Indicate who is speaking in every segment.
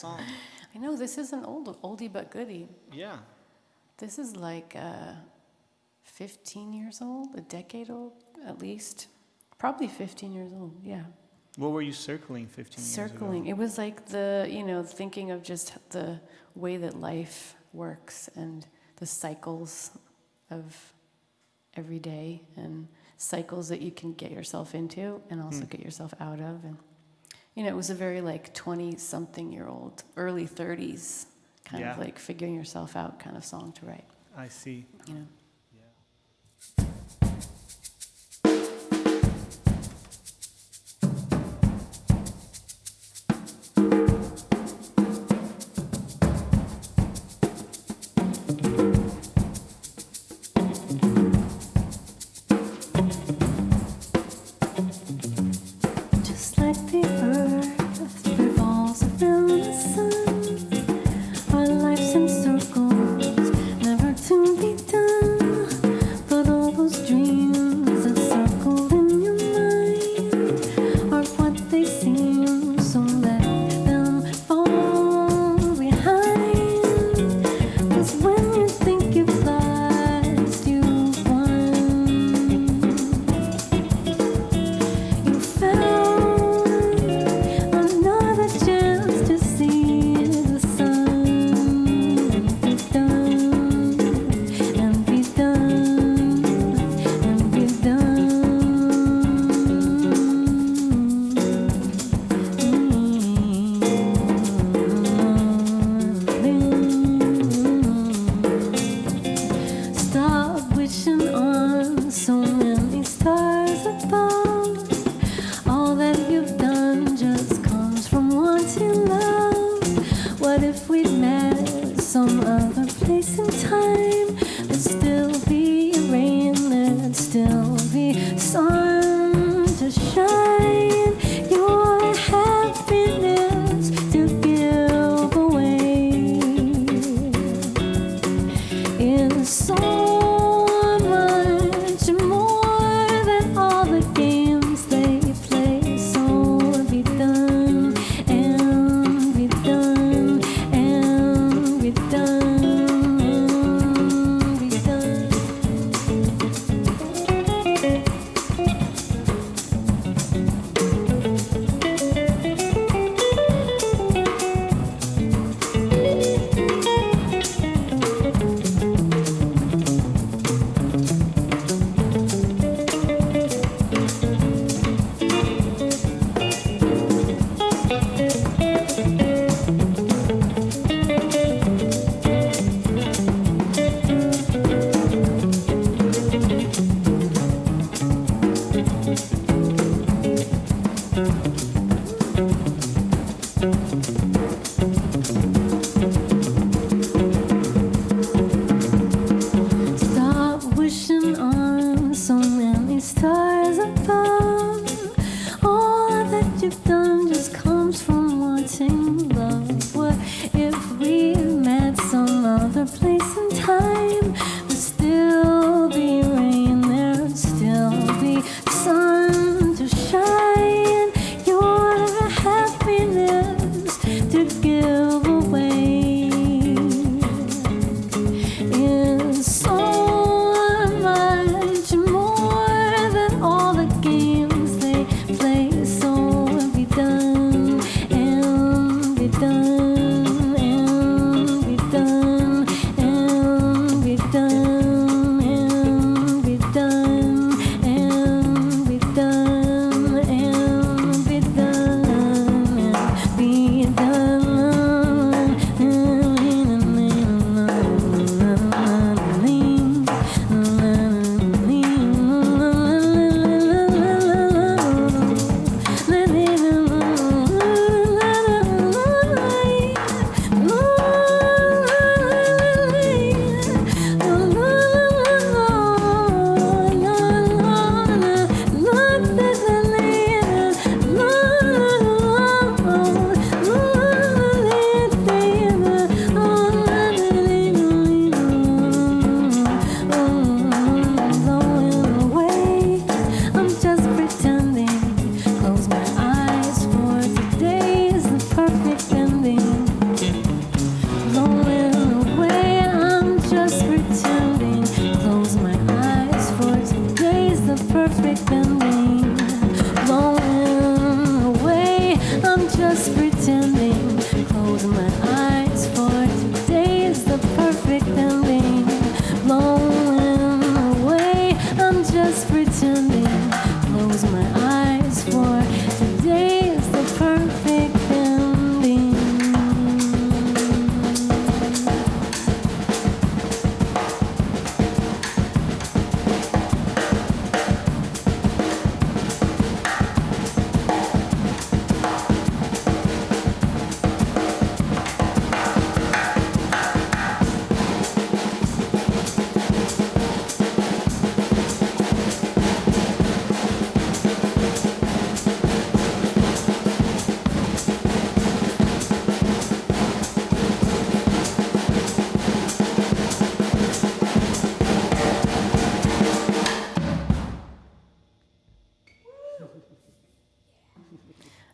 Speaker 1: song?
Speaker 2: I know this is an old oldie but goodie.
Speaker 1: Yeah.
Speaker 2: This is like uh, 15 years old, a decade old at least. Probably 15 years old, yeah.
Speaker 1: What were you circling 15 years ago?
Speaker 2: Circling. It was like the, you know, thinking of just the way that life works and the cycles of every day and cycles that you can get yourself into and also
Speaker 1: Hmm.
Speaker 2: get yourself out of. And, you know, it was a very like 20 something year old, early 30s kind of like figuring yourself out kind of song to write,
Speaker 1: I see.
Speaker 2: you know.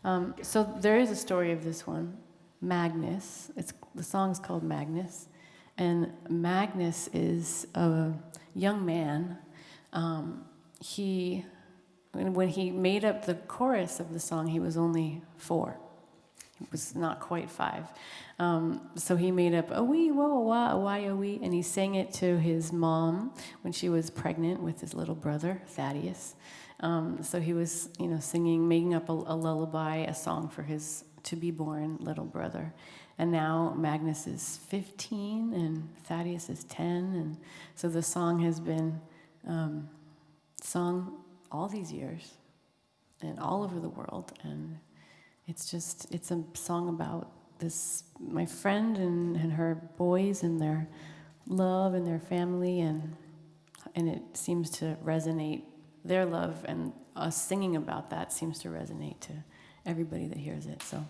Speaker 3: Um, so there is a story of this one, Magnus. It's the song's called Magnus, and Magnus is a young man. Um, he, when he made up the chorus of the song, he was only four. He was not quite five. Um, so he made up a wee whoa a why a wee, and he sang it to his mom when she was pregnant with his little brother Thaddeus. Um, so he was, you know, singing, making up a, a lullaby, a song for his to be born little brother. And now Magnus is 15 and Thaddeus is 10, and so the song has been um, sung all these years and all over the world, and it's just it's a song about this my friend and, and her boys and their love and their family. And and it seems to resonate their love and us singing about that seems to resonate to everybody that hears it so